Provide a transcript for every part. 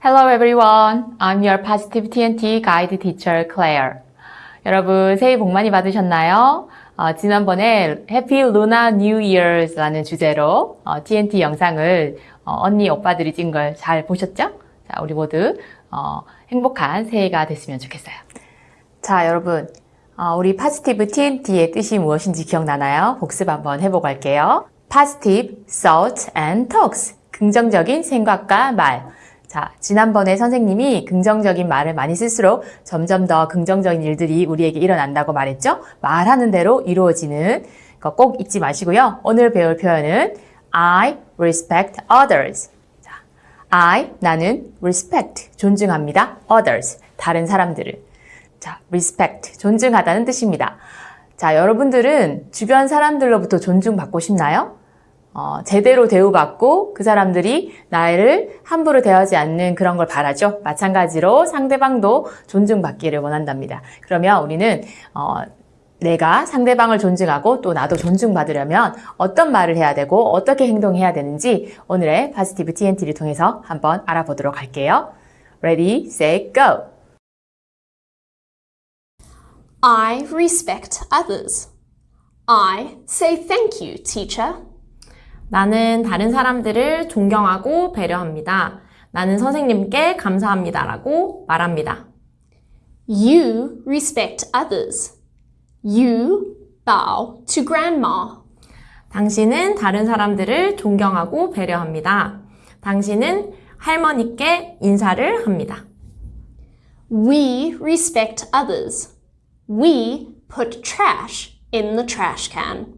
Hello everyone. I'm your Positive TNT Guide Teacher Claire. 여러분 새해 복 많이 받으셨나요? 어, 지난번에 Happy Lunar New Year's라는 주제로 어, TNT 영상을 어, 언니 오빠들이 찍은 걸 잘 보셨죠? 자, 우리 모두 어, 행복한 새해가 됐으면 좋겠어요. 자, 여러분. 어, 우리 Positive TNT의 뜻이 무엇인지 기억나나요? 복습 한번 해보고 할게요. Positive thoughts and talks. 긍정적인 생각과 말. 자, 지난번에 선생님이 긍정적인 말을 많이 쓸수록 점점 더 긍정적인 일들이 우리에게 일어난다고 말했죠? 말하는 대로 이루어지는 거 꼭 잊지 마시고요. 오늘 배울 표현은 I respect others. 자, I, 나는 respect, 존중합니다. others, 다른 사람들을. 자, respect, 존중하다는 뜻입니다. 자, 여러분들은 주변 사람들로부터 존중받고 싶나요? 어, 제대로 대우받고 그 사람들이 나를 함부로 대하지 않는 그런 걸 바라죠. 마찬가지로 상대방도 존중받기를 원한답니다. 그러면 우리는 어, 내가 상대방을 존중하고 또 나도 존중받으려면 어떤 말을 해야 되고 어떻게 행동해야 되는지 오늘의 파지티브 TNT를 통해서 한번 알아보도록 할게요. Ready, set, go! I respect others. I say thank you, teacher. 나는 다른 사람들을 존경하고 배려합니다. 나는 선생님께 감사합니다 라고 말합니다. You respect others. You bow to grandma. 당신은 다른 사람들을 존경하고 배려합니다. 당신은 할머니께 인사를 합니다. We respect others. We put trash in the trash can.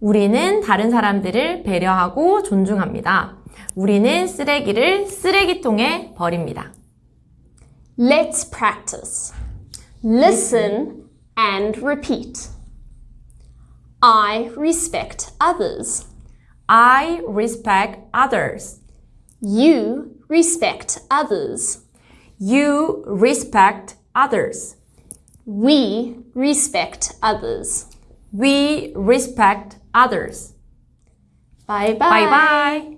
우리는 다른 사람들을 배려하고 존중합니다. 우리는 쓰레기를 쓰레기통에 버립니다. Let's practice. Listen and repeat. I respect others. I respect others. You respect others. You respect others. We respect others. We respect others. Bye bye. Bye bye.